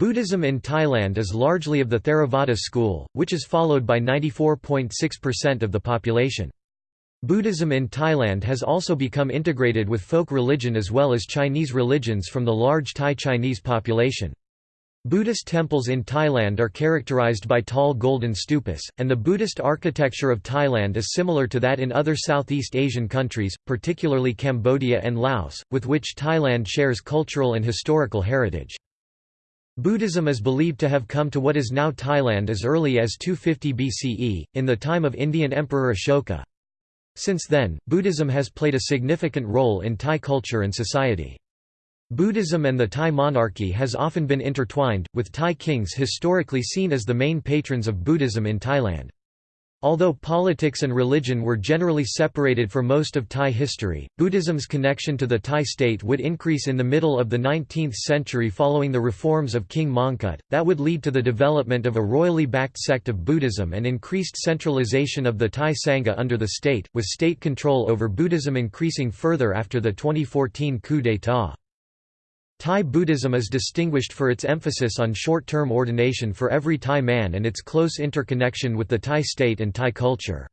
Buddhism in Thailand is largely of the Theravada school, which is followed by 94.6% of the population. Buddhism in Thailand has also become integrated with folk religion as well as Chinese religions from the large Thai Chinese population. Buddhist temples in Thailand are characterized by tall golden stupas, and the Buddhist architecture of Thailand is similar to that in other Southeast Asian countries, particularly Cambodia and Laos, with which Thailand shares cultural and historical heritage. Buddhism is believed to have come to what is now Thailand as early as 250 BCE, in the time of Indian Emperor Ashoka. Since then, Buddhism has played a significant role in Thai culture and society. Buddhism and the Thai monarchy has often been intertwined, with Thai kings historically seen as the main patrons of Buddhism in Thailand. Although politics and religion were generally separated for most of Thai history, Buddhism's connection to the Thai state would increase in the middle of the 19th century following the reforms of King Mongkut, that would lead to the development of a royally backed sect of Buddhism and increased centralization of the Thai Sangha under the state, with state control over Buddhism increasing further after the 2014 coup d'état. Thai Buddhism is distinguished for its emphasis on short-term ordination for every Thai man and its close interconnection with the Thai state and Thai culture.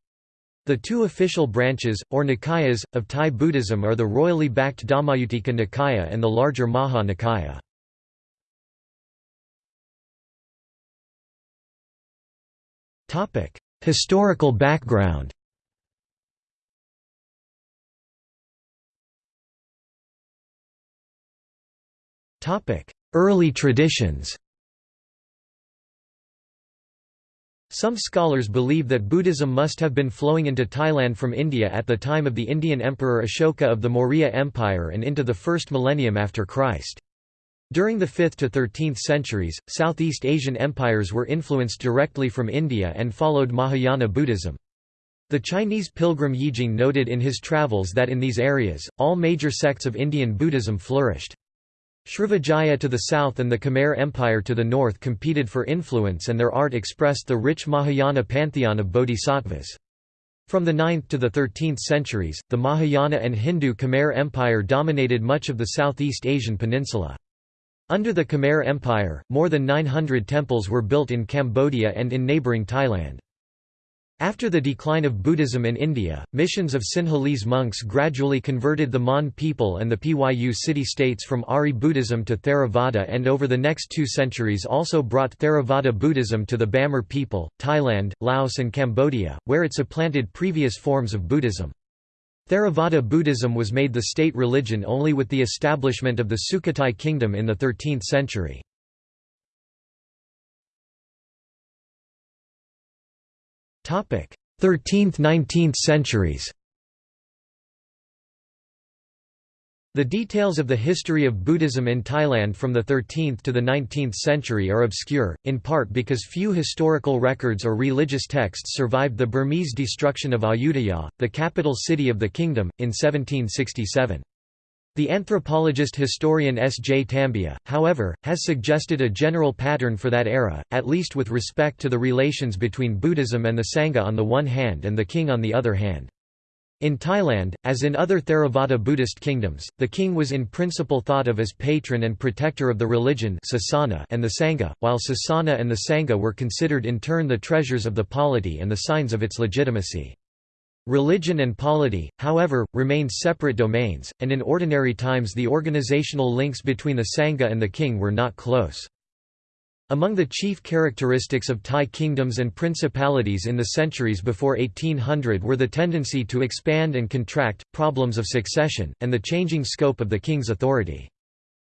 The two official branches, or Nikayas, of Thai Buddhism are the royally backed Dhammayuttika Nikaya and the larger Maha Nikaya. Historical background Early traditions Some scholars believe that Buddhism must have been flowing into Thailand from India at the time of the Indian Emperor Ashoka of the Maurya Empire and into the first millennium after Christ. During the 5th to 13th centuries, Southeast Asian empires were influenced directly from India and followed Mahayana Buddhism. The Chinese pilgrim Yijing noted in his travels that in these areas, all major sects of Indian Buddhism flourished. Srivijaya to the south and the Khmer Empire to the north competed for influence and their art expressed the rich Mahayana pantheon of bodhisattvas. From the 9th to the 13th centuries, the Mahayana and Hindu Khmer Empire dominated much of the Southeast Asian peninsula. Under the Khmer Empire, more than 900 temples were built in Cambodia and in neighbouring Thailand. After the decline of Buddhism in India, missions of Sinhalese monks gradually converted the Mon people and the Pyu city-states from Ari Buddhism to Theravada and over the next two centuries also brought Theravada Buddhism to the Bamar people, Thailand, Laos and Cambodia, where it supplanted previous forms of Buddhism. Theravada Buddhism was made the state religion only with the establishment of the Sukhothai kingdom in the 13th century. 13th–19th centuries The details of the history of Buddhism in Thailand from the 13th to the 19th century are obscure, in part because few historical records or religious texts survived the Burmese destruction of Ayutthaya, the capital city of the kingdom, in 1767. The anthropologist historian S. J. Tambiah, however, has suggested a general pattern for that era, at least with respect to the relations between Buddhism and the Sangha on the one hand and the king on the other hand. In Thailand, as in other Theravada Buddhist kingdoms, the king was in principle thought of as patron and protector of the religion and the Sangha, while Sasana and the Sangha were considered in turn the treasures of the polity and the signs of its legitimacy. Religion and polity, however, remained separate domains, and in ordinary times the organizational links between the Sangha and the king were not close. Among the chief characteristics of Thai kingdoms and principalities in the centuries before 1800 were the tendency to expand and contract, problems of succession, and the changing scope of the king's authority.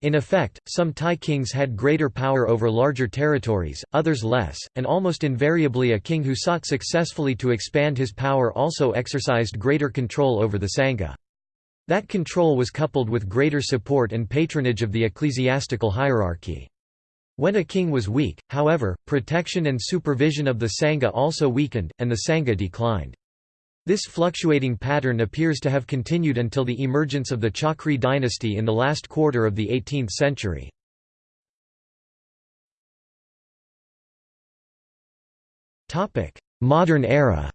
In effect, some Thai kings had greater power over larger territories, others less, and almost invariably a king who sought successfully to expand his power also exercised greater control over the Sangha. That control was coupled with greater support and patronage of the ecclesiastical hierarchy. When a king was weak, however, protection and supervision of the Sangha also weakened, and the Sangha declined. This fluctuating pattern appears to have continued until the emergence of the Chakri dynasty in the last quarter of the 18th century. Modern era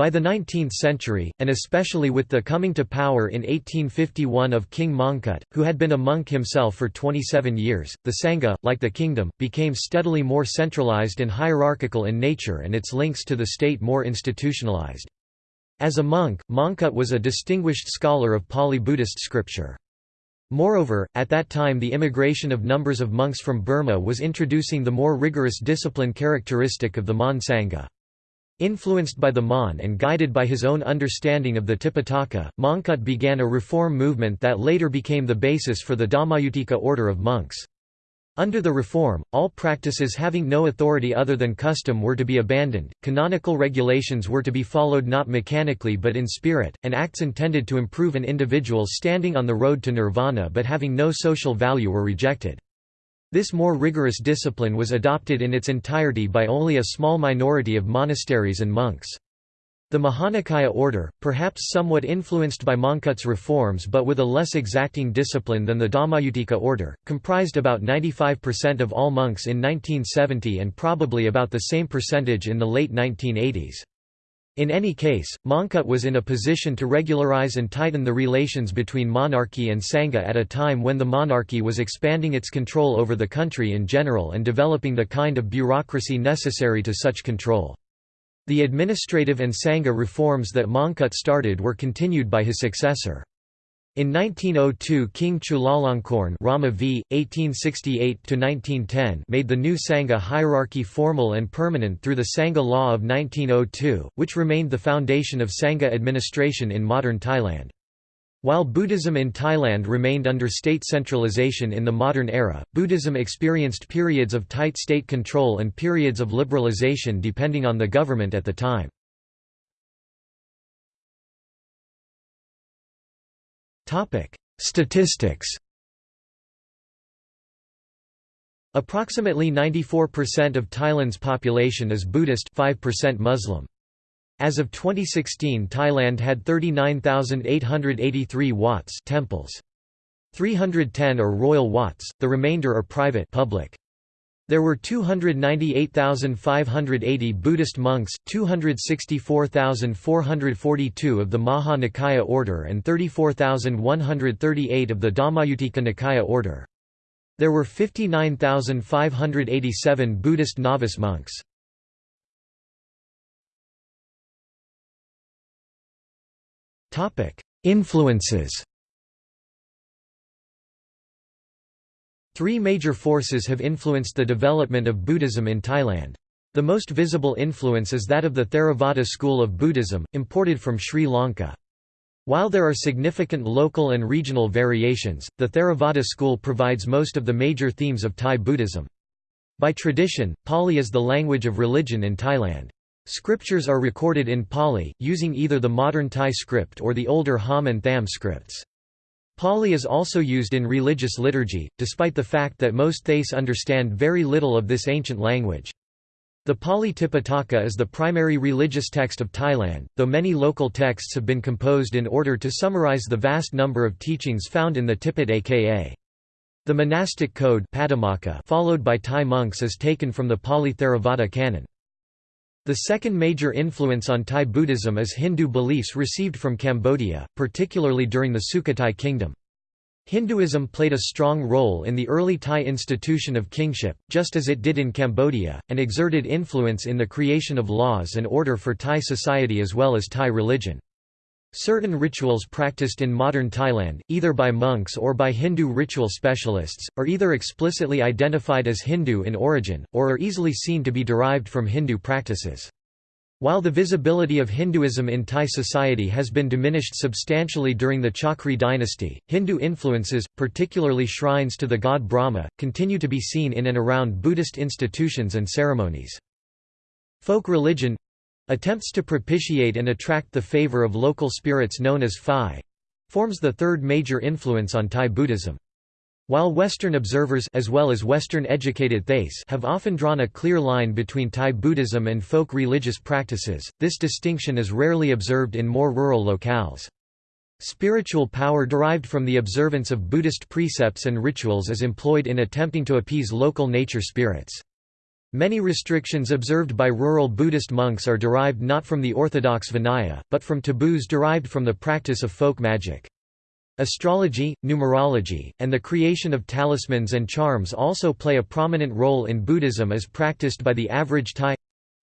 By the 19th century, and especially with the coming to power in 1851 of King Mongkut, who had been a monk himself for 27 years, the Sangha, like the kingdom, became steadily more centralized and hierarchical in nature and its links to the state more institutionalized. As a monk, Mongkut was a distinguished scholar of Pali Buddhist scripture. Moreover, at that time the immigration of numbers of monks from Burma was introducing the more rigorous discipline characteristic of the Mon Sangha. Influenced by the Mon and guided by his own understanding of the Tipitaka, Mongkut began a reform movement that later became the basis for the Dhammayutika order of monks. Under the reform, all practices having no authority other than custom were to be abandoned, canonical regulations were to be followed not mechanically but in spirit, and acts intended to improve an individual's standing on the road to nirvana but having no social value were rejected. This more rigorous discipline was adopted in its entirety by only a small minority of monasteries and monks. The Mahanikaya order, perhaps somewhat influenced by Mongkut's reforms but with a less exacting discipline than the Dhammayutika order, comprised about 95% of all monks in 1970 and probably about the same percentage in the late 1980s. In any case, Mongkut was in a position to regularize and tighten the relations between monarchy and Sangha at a time when the monarchy was expanding its control over the country in general and developing the kind of bureaucracy necessary to such control. The administrative and Sangha reforms that Mongkut started were continued by his successor. In 1902 King Chulalongkorn Rama v. 1868 made the new Sangha hierarchy formal and permanent through the Sangha law of 1902, which remained the foundation of Sangha administration in modern Thailand. While Buddhism in Thailand remained under state centralization in the modern era, Buddhism experienced periods of tight state control and periods of liberalization depending on the government at the time. Statistics Approximately 94% of Thailand's population is Buddhist 5% Muslim. As of 2016 Thailand had 39,883 Wats temples. 310 are royal Wats, the remainder are private public. There were 298,580 Buddhist monks, 264,442 of the Maha Nikaya order and 34,138 of the Dhammayutika Nikaya order. There were 59,587 Buddhist novice monks. Influences Three major forces have influenced the development of Buddhism in Thailand. The most visible influence is that of the Theravada school of Buddhism, imported from Sri Lanka. While there are significant local and regional variations, the Theravada school provides most of the major themes of Thai Buddhism. By tradition, Pali is the language of religion in Thailand. Scriptures are recorded in Pali, using either the modern Thai script or the older Hom and Tham scripts. Pali is also used in religious liturgy, despite the fact that most Thais understand very little of this ancient language. The Pali Tipitaka is the primary religious text of Thailand, though many local texts have been composed in order to summarize the vast number of teachings found in the Tipitaka. The monastic code followed by Thai monks is taken from the Pali Theravada canon. The second major influence on Thai Buddhism is Hindu beliefs received from Cambodia, particularly during the Sukhothai kingdom. Hinduism played a strong role in the early Thai institution of kingship, just as it did in Cambodia, and exerted influence in the creation of laws and order for Thai society as well as Thai religion. Certain rituals practiced in modern Thailand, either by monks or by Hindu ritual specialists, are either explicitly identified as Hindu in origin, or are easily seen to be derived from Hindu practices. While the visibility of Hinduism in Thai society has been diminished substantially during the Chakri dynasty, Hindu influences, particularly shrines to the god Brahma, continue to be seen in and around Buddhist institutions and ceremonies. Folk religion Attempts to propitiate and attract the favor of local spirits known as Phi forms the third major influence on Thai Buddhism. While Western observers as well as Western-educated Thais have often drawn a clear line between Thai Buddhism and folk religious practices, this distinction is rarely observed in more rural locales. Spiritual power derived from the observance of Buddhist precepts and rituals is employed in attempting to appease local nature spirits. Many restrictions observed by rural Buddhist monks are derived not from the orthodox Vinaya, but from taboos derived from the practice of folk magic. Astrology, numerology, and the creation of talismans and charms also play a prominent role in Buddhism as practiced by the average Thai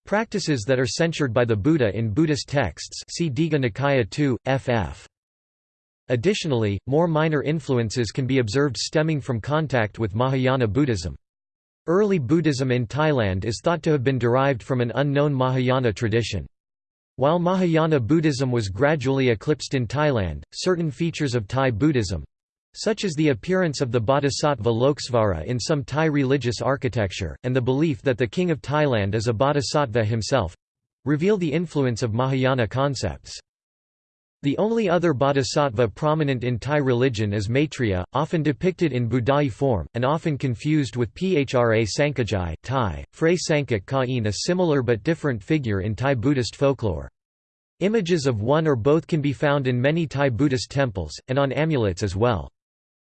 practices that are censured by the Buddha in Buddhist texts see Digha Nikaya 2, ff. Additionally, more minor influences can be observed stemming from contact with Mahayana Buddhism. Early Buddhism in Thailand is thought to have been derived from an unknown Mahayana tradition. While Mahayana Buddhism was gradually eclipsed in Thailand, certain features of Thai Buddhism such as the appearance of the bodhisattva Lokesvara in some Thai religious architecture, and the belief that the king of Thailand is a bodhisattva himself reveal the influence of Mahayana concepts. The only other bodhisattva prominent in Thai religion is Maitreya, often depicted in Budai form, and often confused with Phra Sankajai Thai, Phra Sankak Kain a similar but different figure in Thai Buddhist folklore. Images of one or both can be found in many Thai Buddhist temples, and on amulets as well.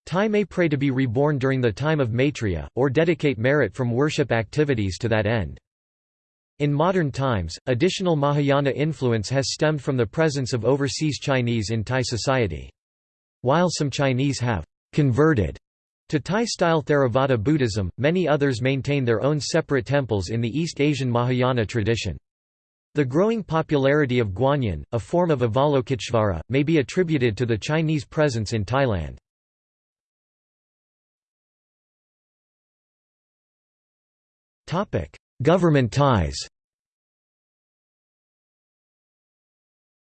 Thai may pray to be reborn during the time of Maitreya, or dedicate merit from worship activities to that end. In modern times, additional Mahayana influence has stemmed from the presence of overseas Chinese in Thai society. While some Chinese have «converted» to Thai-style Theravada Buddhism, many others maintain their own separate temples in the East Asian Mahayana tradition. The growing popularity of Guanyin, a form of Avalokiteshvara, may be attributed to the Chinese presence in Thailand. Government ties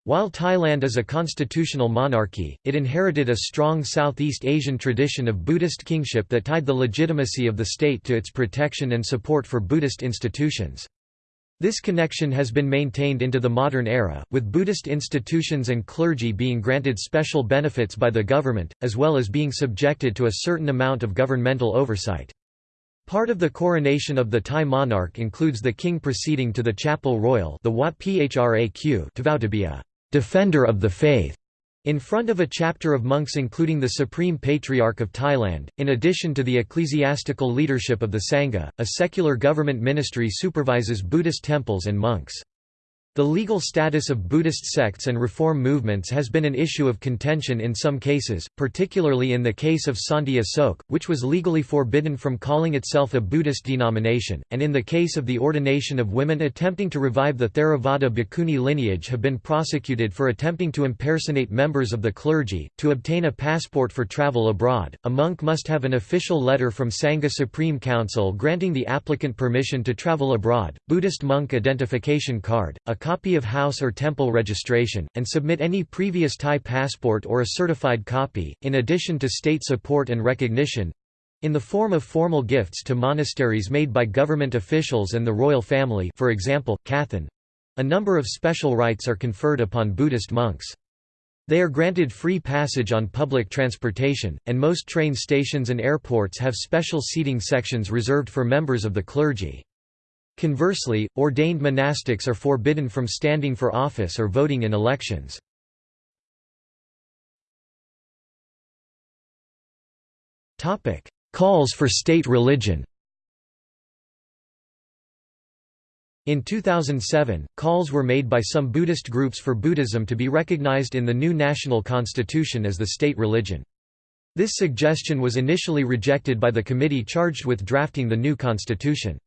While Thailand is a constitutional monarchy, it inherited a strong Southeast Asian tradition of Buddhist kingship that tied the legitimacy of the state to its protection and support for Buddhist institutions. This connection has been maintained into the modern era, with Buddhist institutions and clergy being granted special benefits by the government, as well as being subjected to a certain amount of governmental oversight. Part of the coronation of the Thai monarch includes the king proceeding to the chapel royal the Wat Phraq to vow to be a «defender of the faith» in front of a chapter of monks including the Supreme Patriarch of Thailand, in addition to the ecclesiastical leadership of the Sangha, a secular government ministry supervises Buddhist temples and monks. The legal status of Buddhist sects and reform movements has been an issue of contention in some cases, particularly in the case of Santi Asok, which was legally forbidden from calling itself a Buddhist denomination, and in the case of the ordination of women attempting to revive the Theravada Bhikkhuni lineage have been prosecuted for attempting to impersonate members of the clergy. To obtain a passport for travel abroad, a monk must have an official letter from Sangha Supreme Council granting the applicant permission to travel abroad, Buddhist monk identification card, a copy of house or temple registration, and submit any previous Thai passport or a certified copy, in addition to state support and recognition—in the form of formal gifts to monasteries made by government officials and the royal family for example, Kathan. A number of special rights are conferred upon Buddhist monks. They are granted free passage on public transportation, and most train stations and airports have special seating sections reserved for members of the clergy. Conversely, ordained monastics are forbidden from standing for office or voting in elections. Calls for state religion In 2007, calls were made by some Buddhist groups for Buddhism to be recognized in the new national constitution as the state religion. This suggestion was initially rejected by the committee charged with drafting the new constitution.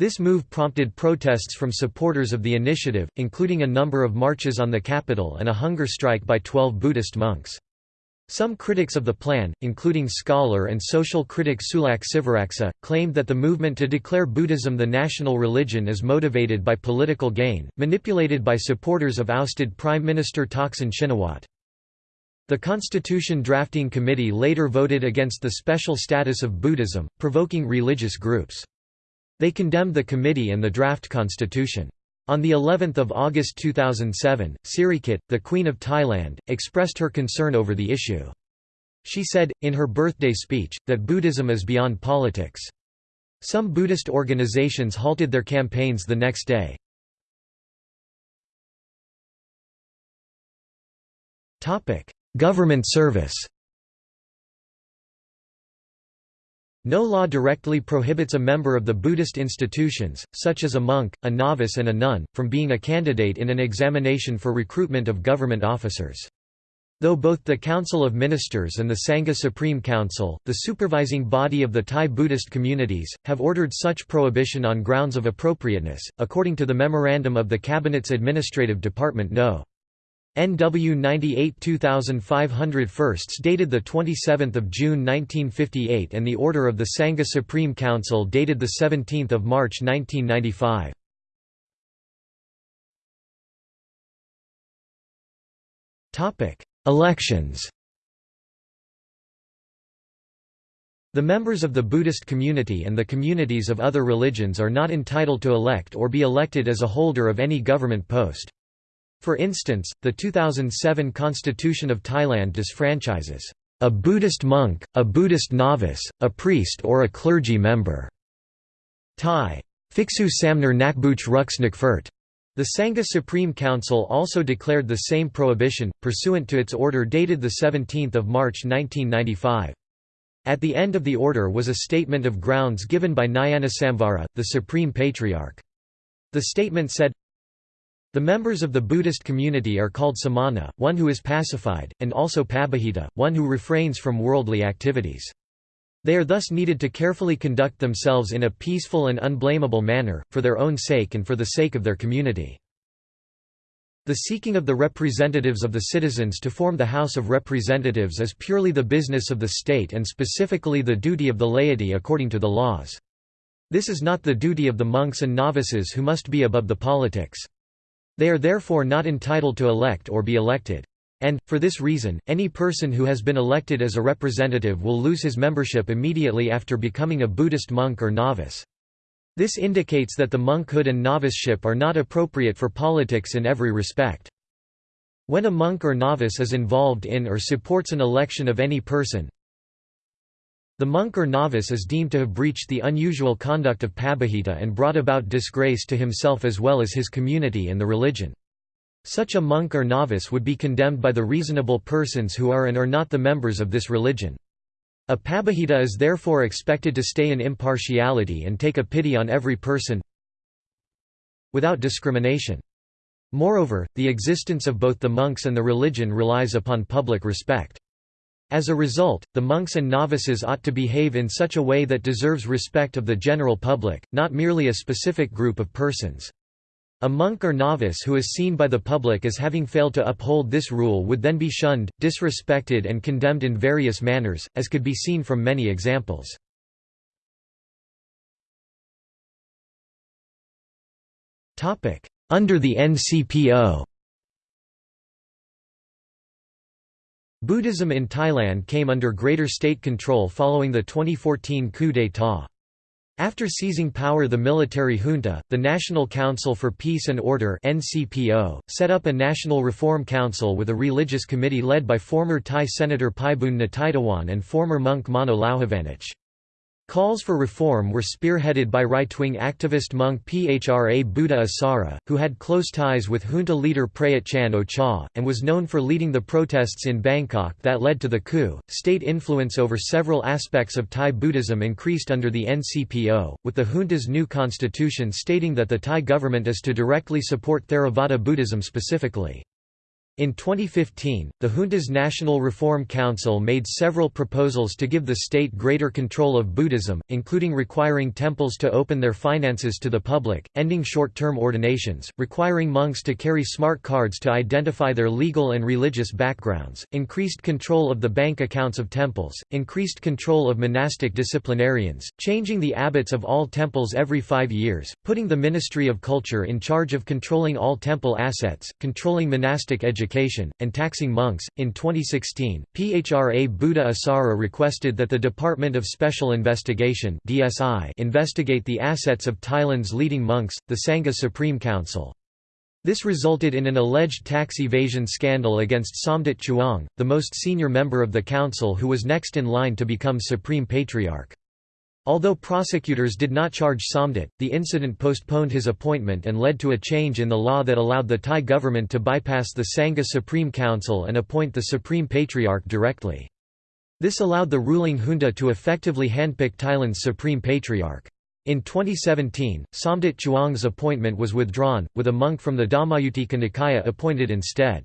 This move prompted protests from supporters of the initiative, including a number of marches on the capital and a hunger strike by 12 Buddhist monks. Some critics of the plan, including scholar and social critic Sulak Sivaraksa, claimed that the movement to declare Buddhism the national religion is motivated by political gain, manipulated by supporters of ousted Prime Minister Thaksin Shinawatra. The Constitution Drafting Committee later voted against the special status of Buddhism, provoking religious groups. They condemned the committee and the draft constitution. On the 11th of August 2007, Sirikit, the Queen of Thailand, expressed her concern over the issue. She said, in her birthday speech, that Buddhism is beyond politics. Some Buddhist organizations halted their campaigns the next day. Government service No law directly prohibits a member of the Buddhist institutions, such as a monk, a novice and a nun, from being a candidate in an examination for recruitment of government officers. Though both the Council of Ministers and the Sangha Supreme Council, the supervising body of the Thai Buddhist communities, have ordered such prohibition on grounds of appropriateness, according to the memorandum of the Cabinet's Administrative Department No. NW 98 2500 firsts dated 27 June 1958 and the Order of the Sangha Supreme Council dated 17 March 1995. Topic Elections The members of the Buddhist community and the communities of other religions are not entitled to elect or be elected as a holder of any government post. For instance, the 2007 Constitution of Thailand disfranchises a Buddhist monk, a Buddhist novice, a priest or a clergy member. Thai. Phiksu Samner Nakbuch Rux Nakfert. The Sangha Supreme Council also declared the same prohibition, pursuant to its order dated 17 March 1995. At the end of the order was a statement of grounds given by Nyanasamvara, the Supreme Patriarch. The statement said, The members of the Buddhist community are called samana, one who is pacified, and also pabbajita, one who refrains from worldly activities. They are thus needed to carefully conduct themselves in a peaceful and unblameable manner, for their own sake and for the sake of their community. The seeking of the representatives of the citizens to form the House of Representatives is purely the business of the state and specifically the duty of the laity according to the laws. This is not the duty of the monks and novices who must be above the politics. They are therefore not entitled to elect or be elected. And, for this reason, any person who has been elected as a representative will lose his membership immediately after becoming a Buddhist monk or novice. This indicates that the monkhood and noviceship are not appropriate for politics in every respect. When a monk or novice is involved in or supports an election of any person, the monk or novice is deemed to have breached the unusual conduct of pabbajita and brought about disgrace to himself as well as his community and the religion. Such a monk or novice would be condemned by the reasonable persons who are and are not the members of this religion. A pabbajita is therefore expected to stay in impartiality and take a pity on every person without discrimination. Moreover, the existence of both the monks and the religion relies upon public respect. As a result, the monks and novices ought to behave in such a way that deserves respect of the general public, not merely a specific group of persons. A monk or novice who is seen by the public as having failed to uphold this rule would then be shunned, disrespected and condemned in various manners, as could be seen from many examples. Under the NCPO Buddhism in Thailand came under greater state control following the 2014 coup d'état. After seizing power the military junta, the National Council for Peace and Order set up a National Reform Council with a religious committee led by former Thai Senator Phaiboon Nattithawon and former monk Mano Lauhavanich. Calls for reform were spearheaded by right-wing activist monk Phra Buddha Issara, who had close ties with junta leader Prayut Chan Ocha, and was known for leading the protests in Bangkok that led to the coup. State influence over several aspects of Thai Buddhism increased under the NCPO, with the junta's new constitution stating that the Thai government is to directly support Theravada Buddhism specifically. In 2015, the junta's National Reform Council made several proposals to give the state greater control of Buddhism, including requiring temples to open their finances to the public, ending short-term ordinations, requiring monks to carry smart cards to identify their legal and religious backgrounds, increased control of the bank accounts of temples, increased control of monastic disciplinarians, changing the abbots of all temples every five years, putting the Ministry of Culture in charge of controlling all temple assets, controlling monastic education education, and taxing monks. In 2016, PHRA Buddha Issara requested that the Department of Special Investigation (DSI) investigate the assets of Thailand's leading monks, the Sangha Supreme Council. This resulted in an alleged tax evasion scandal against Somdet Chuang, the most senior member of the council who was next in line to become Supreme Patriarch. Although prosecutors did not charge Somdet, the incident postponed his appointment and led to a change in the law that allowed the Thai government to bypass the Sangha Supreme Council and appoint the Supreme Patriarch directly. This allowed the ruling junta to effectively handpick Thailand's supreme patriarch. In 2017, Somdet Chuang's appointment was withdrawn, with a monk from the Dhammayuttika Nikaya appointed instead.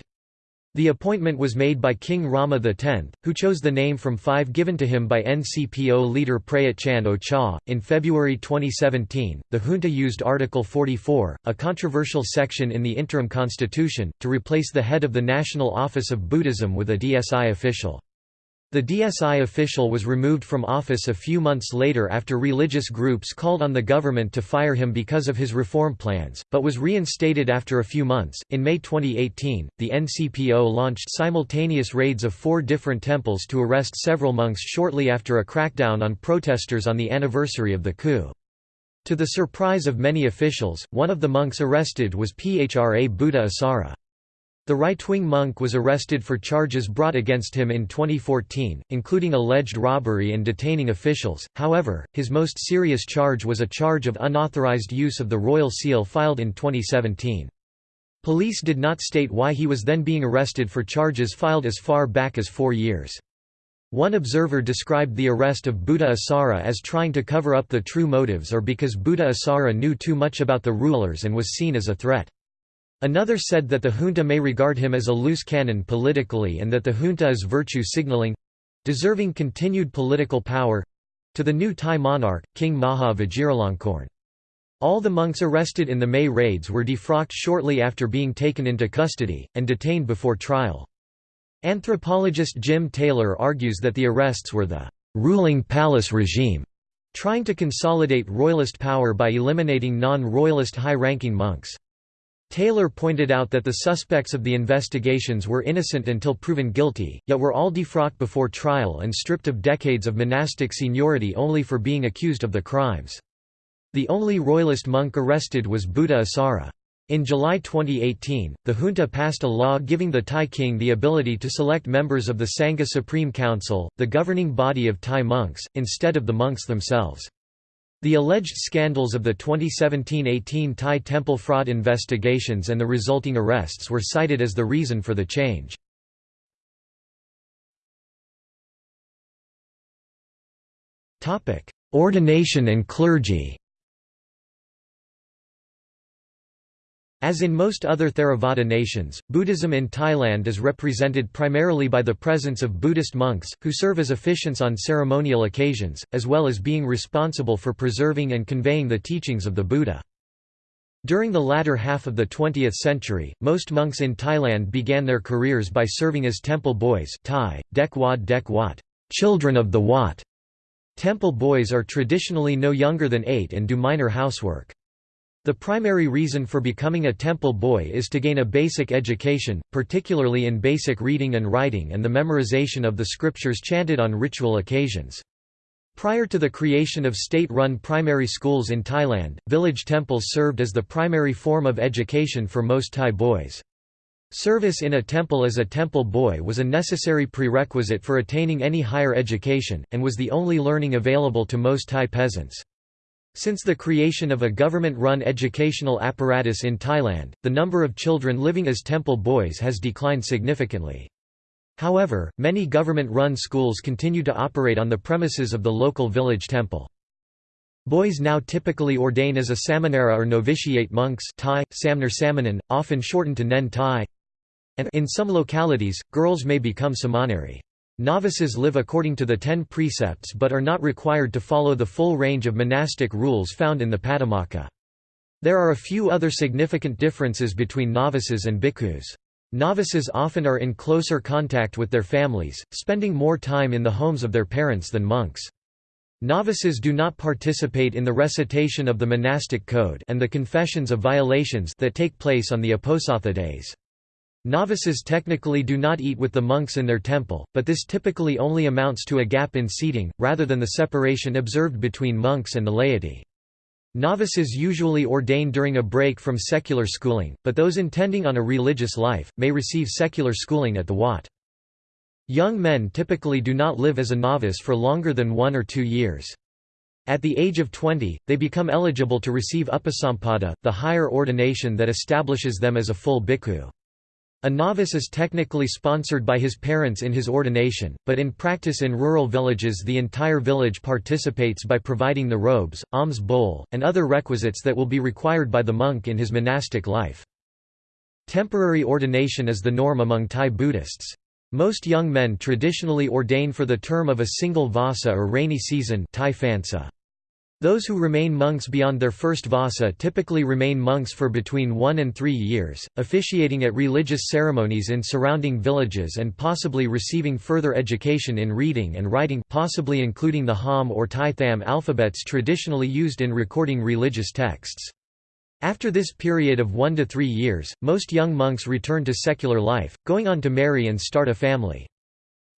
The appointment was made by King Rama X, who chose the name from five given to him by NCPO leader Prayut Chan O-cha. In February 2017, the junta used Article 44, a controversial section in the interim constitution, to replace the head of the National Office of Buddhism with a DSI official. The DSI official was removed from office a few months later after religious groups called on the government to fire him because of his reform plans, but was reinstated after a few months. In May 2018, the NCPO launched simultaneous raids of four different temples to arrest several monks shortly after a crackdown on protesters on the anniversary of the coup. To the surprise of many officials, one of the monks arrested was Phra Buddha Issara. The right-wing monk was arrested for charges brought against him in 2014, including alleged robbery and detaining officials, however, his most serious charge was a charge of unauthorized use of the royal seal filed in 2017. Police did not state why he was then being arrested for charges filed as far back as four years. One observer described the arrest of Buddha Issara as trying to cover up the true motives or because Buddha Issara knew too much about the rulers and was seen as a threat. Another said that the junta may regard him as a loose cannon politically and that the junta is virtue signaling—deserving continued political power—to the new Thai monarch, King Maha Vajiralongkorn. All the monks arrested in the May raids were defrocked shortly after being taken into custody, and detained before trial. Anthropologist Jim Taylor argues that the arrests were the ruling palace regime trying to consolidate royalist power by eliminating non-royalist high-ranking monks. Taylor pointed out that the suspects of the investigations were innocent until proven guilty, yet were all defrocked before trial and stripped of decades of monastic seniority only for being accused of the crimes. The only royalist monk arrested was Buddha Issara. In July 2018, the junta passed a law giving the Thai king the ability to select members of the Sangha Supreme Council, the governing body of Thai monks, instead of the monks themselves. The alleged scandals of the 2017–18 Thai temple fraud investigations and the resulting arrests were cited as the reason for the change. Ordination and clergy As in most other Theravada nations, Buddhism in Thailand is represented primarily by the presence of Buddhist monks, who serve as officiants on ceremonial occasions, as well as being responsible for preserving and conveying the teachings of the Buddha. During the latter half of the 20th century, most monks in Thailand began their careers by serving as temple boys Thai, Dek Wat Dek Wat, children of the Wat. Temple boys are traditionally no younger than eight and do minor housework. The primary reason for becoming a temple boy is to gain a basic education, particularly in basic reading and writing and the memorization of the scriptures chanted on ritual occasions. Prior to the creation of state-run primary schools in Thailand, village temples served as the primary form of education for most Thai boys. Service in a temple as a temple boy was a necessary prerequisite for attaining any higher education, and was the only learning available to most Thai peasants. Since the creation of a government-run educational apparatus in Thailand, the number of children living as temple boys has declined significantly. However, many government-run schools continue to operate on the premises of the local village temple. Boys now typically ordain as a samanera or novitiate monks Thai, Samner Samanan, often shortened to Nen Thai, and in some localities, girls may become samaneri. Novices live according to the ten precepts but are not required to follow the full range of monastic rules found in the Patimokkha. There are a few other significant differences between novices and bhikkhus. Novices often are in closer contact with their families, spending more time in the homes of their parents than monks. Novices do not participate in the recitation of the monastic code and the confessions of violations that take place on the Uposatha days. Novices technically do not eat with the monks in their temple, but this typically only amounts to a gap in seating, rather than the separation observed between monks and the laity. Novices usually ordain during a break from secular schooling, but those intending on a religious life, may receive secular schooling at the Wat. Young men typically do not live as a novice for longer than one or two years. At the age of 20, they become eligible to receive upasampada, the higher ordination that establishes them as a full bhikkhu. A novice is technically sponsored by his parents in his ordination, but in practice in rural villages the entire village participates by providing the robes, alms bowl, and other requisites that will be required by the monk in his monastic life. Temporary ordination is the norm among Thai Buddhists. Most young men traditionally ordain for the term of a single vasa or rainy season Thai phansa. Those who remain monks beyond their first vasa typically remain monks for between one and three years, officiating at religious ceremonies in surrounding villages and possibly receiving further education in reading and writing possibly including the Ham or Thai Tham alphabets traditionally used in recording religious texts. After this period of one to three years, most young monks return to secular life, going on to marry and start a family.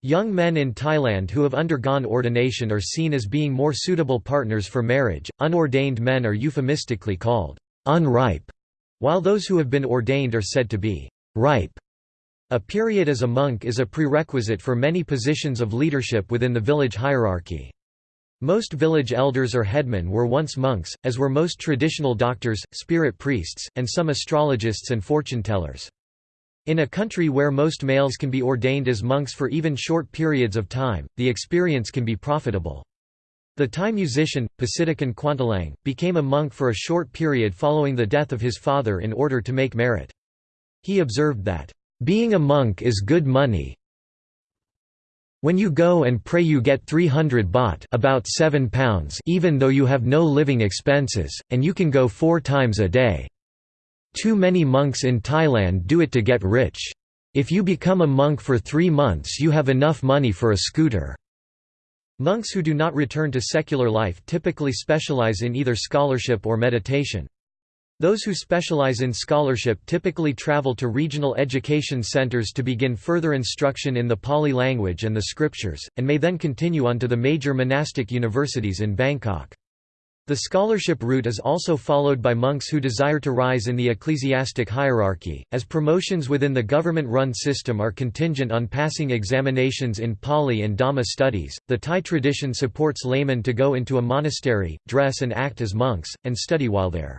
Young men in Thailand who have undergone ordination are seen as being more suitable partners for marriage. Unordained men are euphemistically called unripe, while those who have been ordained are said to be ripe. A period as a monk is a prerequisite for many positions of leadership within the village hierarchy. Most village elders or headmen were once monks, as were most traditional doctors, spirit priests, and some astrologists and fortune tellers. In a country where most males can be ordained as monks for even short periods of time, the experience can be profitable. The Thai musician, Pasitakan Kwantalang, became a monk for a short period following the death of his father in order to make merit. He observed that, "...being a monk is good money when you go and pray you get 300 baht about 7 pounds even though you have no living expenses, and you can go four times a day." Too many monks in Thailand do it to get rich. If you become a monk for three months you have enough money for a scooter." Monks who do not return to secular life typically specialize in either scholarship or meditation. Those who specialize in scholarship typically travel to regional education centers to begin further instruction in the Pali language and the scriptures, and may then continue on to the major monastic universities in Bangkok. The scholarship route is also followed by monks who desire to rise in the ecclesiastic hierarchy, as promotions within the government-run system are contingent on passing examinations in Pali and Dhamma studies. The Thai tradition supports laymen to go into a monastery, dress and act as monks, and study while there.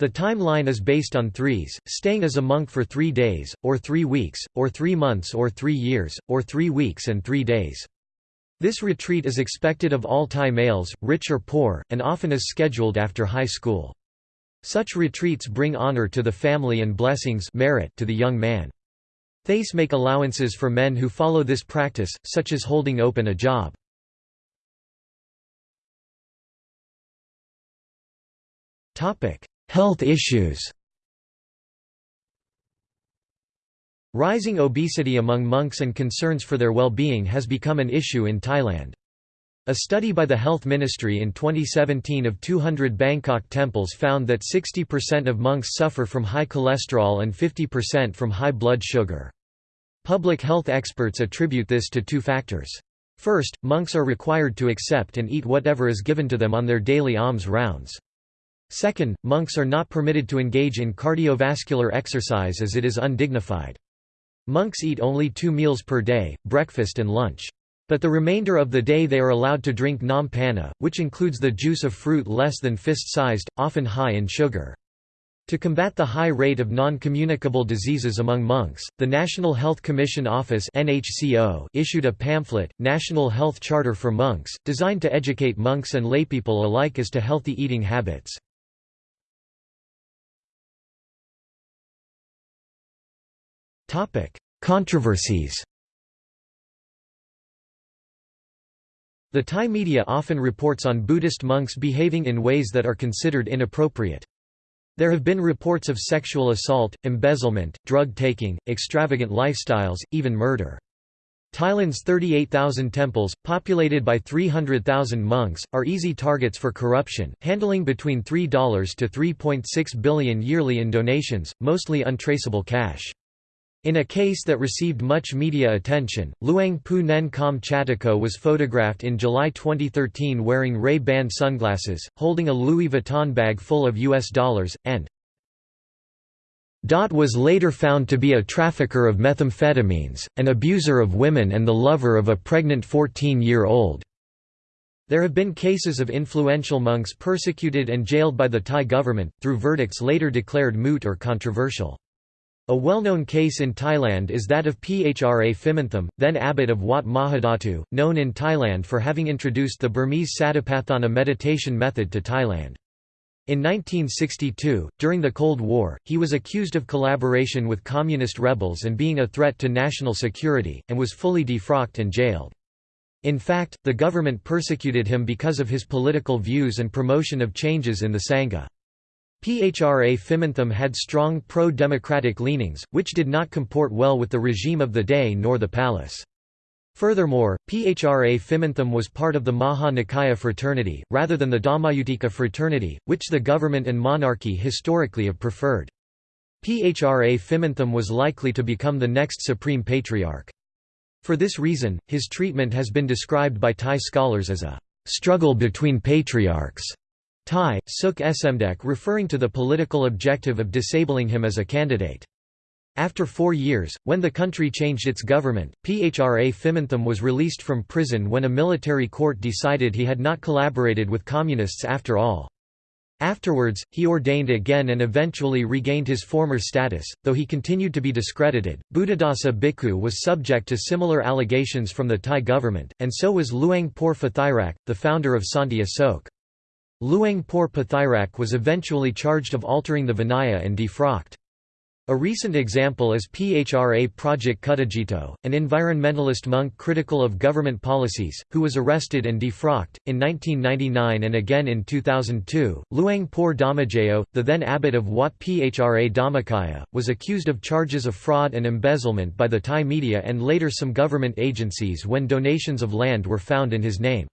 The timeline is based on threes, staying as a monk for three days, or three weeks, or three months or three years, or three weeks and three days. This retreat is expected of all Thai males, rich or poor, and often is scheduled after high school. Such retreats bring honor to the family and blessings merit to the young man. Thais make allowances for men who follow this practice, such as holding open a job. Health issues Rising obesity among monks and concerns for their well-being has become an issue in Thailand. A study by the Health Ministry in 2017 of 200 Bangkok temples found that 60% of monks suffer from high cholesterol and 50% from high blood sugar. Public health experts attribute this to two factors. First, monks are required to accept and eat whatever is given to them on their daily alms rounds. Second, monks are not permitted to engage in cardiovascular exercise as it is undignified. Monks eat only two meals per day, breakfast and lunch. But the remainder of the day they are allowed to drink nam panna, which includes the juice of fruit less than fist-sized, often high in sugar. To combat the high rate of non-communicable diseases among monks, the National Health Commission Office issued a pamphlet, National Health Charter for Monks, designed to educate monks and laypeople alike as to healthy eating habits. Controversies The Thai media often reports on Buddhist monks behaving in ways that are considered inappropriate. There have been reports of sexual assault, embezzlement, drug taking, extravagant lifestyles, even murder. Thailand's 38,000 temples, populated by 300,000 monks, are easy targets for corruption, handling between $3 to 3.6 billion yearly in donations, mostly untraceable cash. In a case that received much media attention, Luang Pu Nen Kam was photographed in July 2013 wearing Ray-Ban sunglasses, holding a Louis Vuitton bag full of US dollars, and Dot was later found to be a trafficker of methamphetamines, an abuser of women and the lover of a pregnant 14-year-old. There have been cases of influential monks persecuted and jailed by the Thai government, through verdicts later declared moot or controversial. A well-known case in Thailand is that of Phra Phimintham, then abbot of Wat Mahadhatu, known in Thailand for having introduced the Burmese Satipatthana meditation method to Thailand. In 1962, during the Cold War, he was accused of collaboration with communist rebels and being a threat to national security, and was fully defrocked and jailed. In fact, the government persecuted him because of his political views and promotion of changes in the Sangha. Phra Phimintham had strong pro-democratic leanings, which did not comport well with the regime of the day nor the palace. Furthermore, Phra Phimintham was part of the Maha Nikaya fraternity, rather than the Dhammayutika fraternity, which the government and monarchy historically have preferred. Phra Phimintham was likely to become the next supreme patriarch. For this reason, his treatment has been described by Thai scholars as a struggle between patriarchs. Thai, Suek Somdet referring to the political objective of disabling him as a candidate. After four years, when the country changed its government, Phra Phimintham was released from prison when a military court decided he had not collaborated with communists after all. Afterwards, he ordained again and eventually regained his former status, though he continued to be discredited. Buddhadasa Bhikkhu was subject to similar allegations from the Thai government, and so was Luang Por Bodhirak, the founder of Santi Asok. Luang Por Bodhirak was eventually charged of altering the Vinaya and defrocked. A recent example is Phra Prajak Khuttajitto, an environmentalist monk critical of government policies, who was arrested and defrocked. In 1999 and again in 2002, Luang Por Dhammajayo, the then abbot of Wat Phra Dhammakaya, was accused of charges of fraud and embezzlement by the Thai media and later some government agencies when donations of land were found in his name.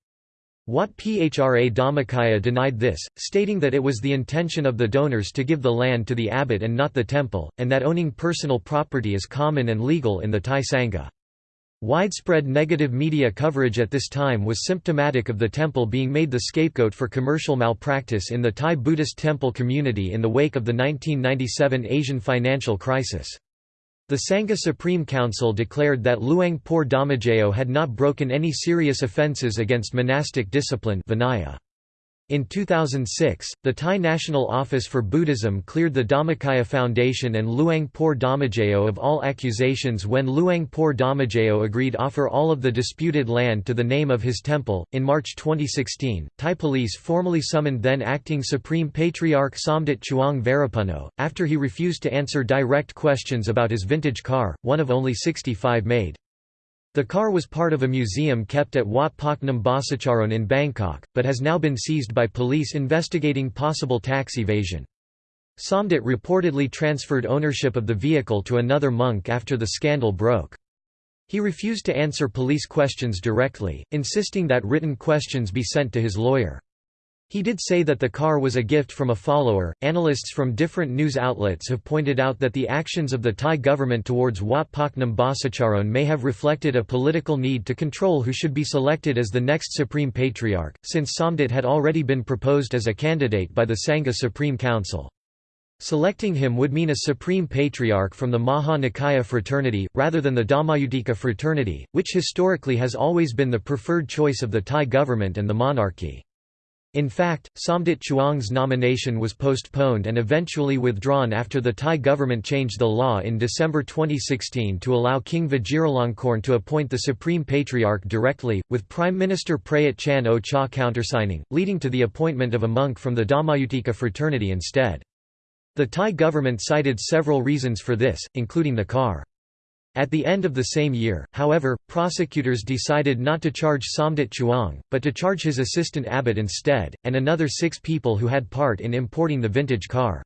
Wat Phra Dhammakaya denied this, stating that it was the intention of the donors to give the land to the abbot and not the temple, and that owning personal property is common and legal in the Thai Sangha. Widespread negative media coverage at this time was symptomatic of the temple being made the scapegoat for commercial malpractice in the Thai Buddhist temple community in the wake of the 1997 Asian financial crisis. The Sangha Supreme Council declared that Luang Por Dhammajayo had not broken any serious offences against monastic discipline Vinaya. In 2006, the Thai National Office for Buddhism cleared the Dhammakaya Foundation and Luang Por Dhammajayo of all accusations when Luang Por Dhammajayo agreed to offer all of the disputed land to the name of his temple. In March 2016, Thai police formally summoned then acting Supreme Patriarch Somdet Chuang Varapunno, after he refused to answer direct questions about his vintage car, one of only 65 made. The car was part of a museum kept at Wat Paknam Bhasicharoen in Bangkok, but has now been seized by police investigating possible tax evasion. Somdet reportedly transferred ownership of the vehicle to another monk after the scandal broke. He refused to answer police questions directly, insisting that written questions be sent to his lawyer. He did say that the car was a gift from a follower. Analysts from different news outlets have pointed out that the actions of the Thai government towards Wat Paknam Bhasicharoen may have reflected a political need to control who should be selected as the next Supreme Patriarch, since Somdet had already been proposed as a candidate by the Sangha Supreme Council. Selecting him would mean a Supreme Patriarch from the Maha Nikaya fraternity, rather than the Dhammayutika fraternity, which historically has always been the preferred choice of the Thai government and the monarchy. In fact, Somdet Chuang's nomination was postponed and eventually withdrawn after the Thai government changed the law in December 2016 to allow King Vajiralongkorn to appoint the Supreme Patriarch directly, with Prime Minister Prayut Chan O Cha countersigning, leading to the appointment of a monk from the Dhammayutika fraternity instead. The Thai government cited several reasons for this, including the car. At the end of the same year, however, prosecutors decided not to charge Somdet Chuang, but to charge his assistant abbot instead, and another six people who had part in importing the vintage car.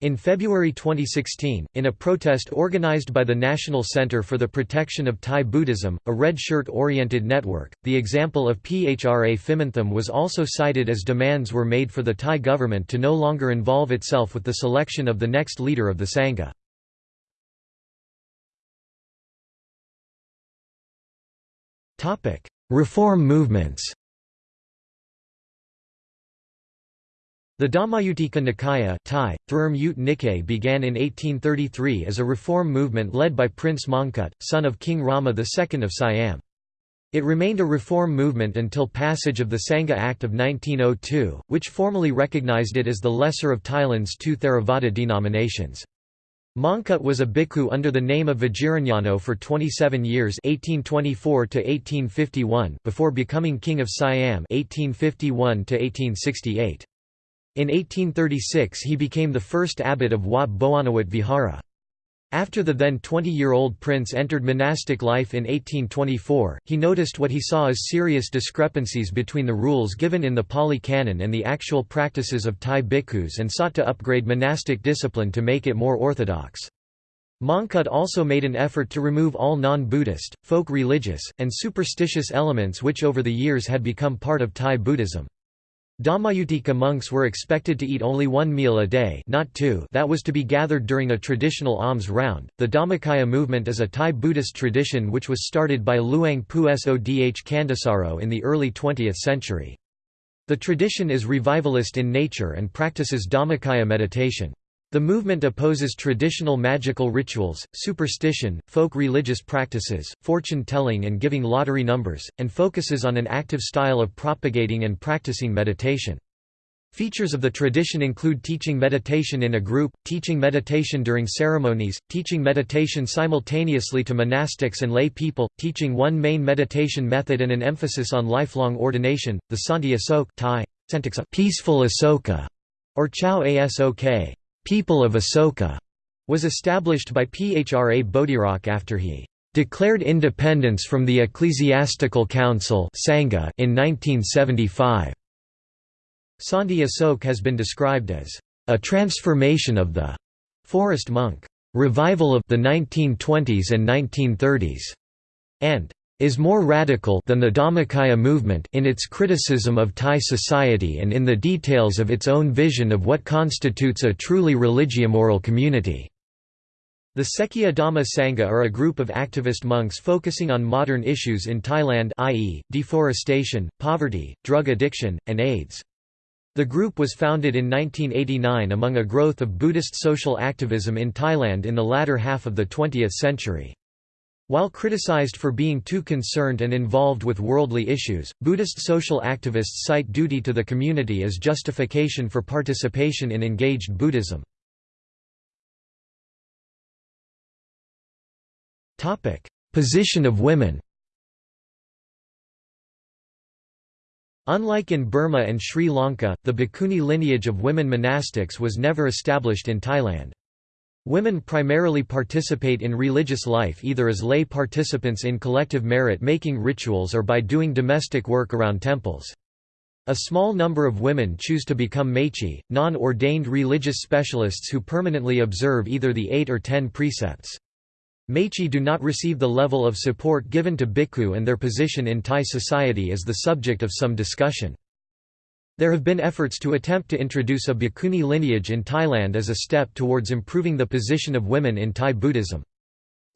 In February 2016, in a protest organized by the National Center for the Protection of Thai Buddhism, a red shirt-oriented network, the example of Phra Phimintham was also cited as demands were made for the Thai government to no longer involve itself with the selection of the next leader of the Sangha. Reform movements The Dhammayutika Nikaya Thai, began in 1833 as a reform movement led by Prince Mongkut, son of King Rama II of Siam. It remained a reform movement until passage of the Sangha Act of 1902, which formally recognized it as the lesser of Thailand's two Theravada denominations. Mongkut was a bhikkhu under the name of Vajiranyano for 27 years 1824 before becoming king of Siam 1851 -1868. In 1836 he became the first abbot of Wat Bowonniwet Vihara. After the then 20-year-old prince entered monastic life in 1824, he noticed what he saw as serious discrepancies between the rules given in the Pali Canon and the actual practices of Thai bhikkhus and sought to upgrade monastic discipline to make it more orthodox. Mongkut also made an effort to remove all non-Buddhist, folk religious, and superstitious elements which over the years had become part of Thai Buddhism. Dhammayutika monks were expected to eat only one meal a day not two that was to be gathered during a traditional alms round. The Dhammakaya movement is a Thai Buddhist tradition which was started by Luang Pu Sodh Candasaro in the early 20th century. The tradition is revivalist in nature and practices Dhammakaya meditation. The movement opposes traditional magical rituals, superstition, folk religious practices, fortune-telling and giving lottery numbers, and focuses on an active style of propagating and practicing meditation. Features of the tradition include teaching meditation in a group, teaching meditation during ceremonies, teaching meditation simultaneously to monastics and lay people, teaching one main meditation method and an emphasis on lifelong ordination. The Santi Asok Thai, peaceful Asoka, or Chao Asok People of Asoka was established by Phra Bodhirak after he declared independence from the Ecclesiastical Council Sangha in 1975. Santi Asok has been described as a transformation of the forest monk revival of the 1920s and 1930s, and is more radical than the Dhammakaya movement in its criticism of Thai society and in the details of its own vision of what constitutes a truly religiomoral community. The Sekhiya Dhamma Sangha are a group of activist monks focusing on modern issues in Thailand i.e., deforestation, poverty, drug addiction, and AIDS. The group was founded in 1989 among a growth of Buddhist social activism in Thailand in the latter half of the 20th century. While criticized for being too concerned and involved with worldly issues, Buddhist social activists cite duty to the community as justification for participation in engaged Buddhism. Position of women Unlike in Burma and Sri Lanka, the Bhikkhuni lineage of women monastics was never established in Thailand. Women primarily participate in religious life either as lay participants in collective merit-making rituals or by doing domestic work around temples. A small number of women choose to become mechi, non-ordained religious specialists who permanently observe either the eight or ten precepts. Mechi do not receive the level of support given to bhikkhu and their position in Thai society is the subject of some discussion. There have been efforts to attempt to introduce a Bhikkhuni lineage in Thailand as a step towards improving the position of women in Thai Buddhism.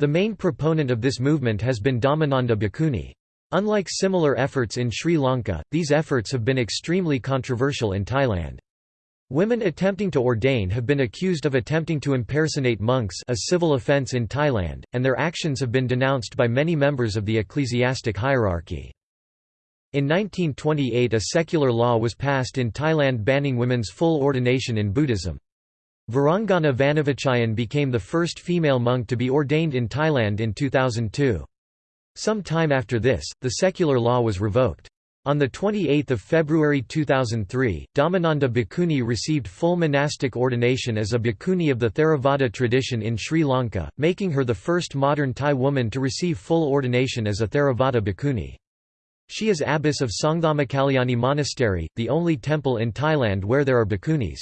The main proponent of this movement has been Dhammananda Bhikkhuni. Unlike similar efforts in Sri Lanka, these efforts have been extremely controversial in Thailand. Women attempting to ordain have been accused of attempting to impersonate monks a civil offence in Thailand, and their actions have been denounced by many members of the ecclesiastic hierarchy. In 1928 a secular law was passed in Thailand banning women's full ordination in Buddhism. Virangana Vanavichayan became the first female monk to be ordained in Thailand in 2002. Some time after this, the secular law was revoked. On 28 February 2003, Dhammananda Bhikkhuni received full monastic ordination as a bhikkhuni of the Theravada tradition in Sri Lanka, making her the first modern Thai woman to receive full ordination as a Theravada bhikkhuni. She is abbess of Songdhammakalyani Monastery, the only temple in Thailand where there are bhikkhunis.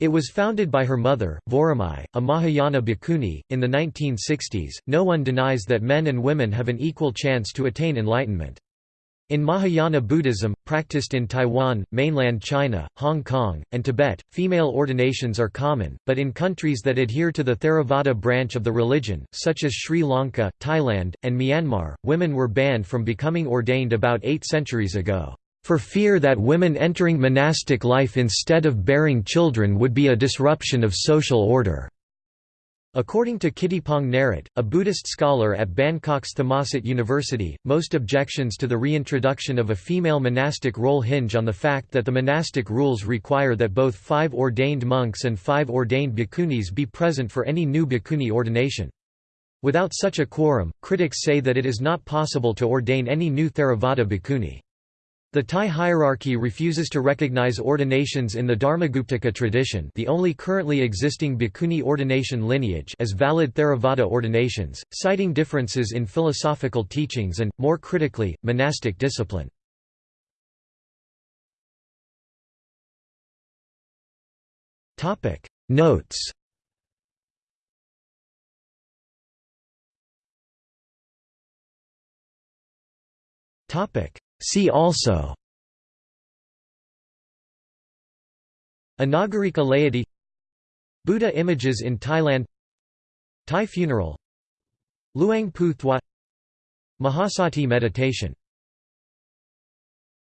It was founded by her mother, Voramai, a Mahayana bhikkhuni, in the 1960s. No one denies that men and women have an equal chance to attain enlightenment. In Mahayana Buddhism, practiced in Taiwan, mainland China, Hong Kong, and Tibet, female ordinations are common, but in countries that adhere to the Theravada branch of the religion, such as Sri Lanka, Thailand, and Myanmar, women were banned from becoming ordained about eight centuries ago, for fear that women entering monastic life instead of bearing children would be a disruption of social order. According to Kittipong Narit, a Buddhist scholar at Bangkok's Thammasat University, most objections to the reintroduction of a female monastic role hinge on the fact that the monastic rules require that both five ordained monks and five ordained bhikkhunis be present for any new bhikkhuni ordination. Without such a quorum, critics say that it is not possible to ordain any new Theravada bhikkhuni. The Thai hierarchy refuses to recognize ordinations in the Dharmaguptaka tradition the only currently existing bhikkhuni ordination lineage as valid Theravada ordinations, citing differences in philosophical teachings and, more critically, monastic discipline. Notes See also Anagarika laity Buddha images in Thailand Thai funeral Luang Pu Thwat Mahasati meditation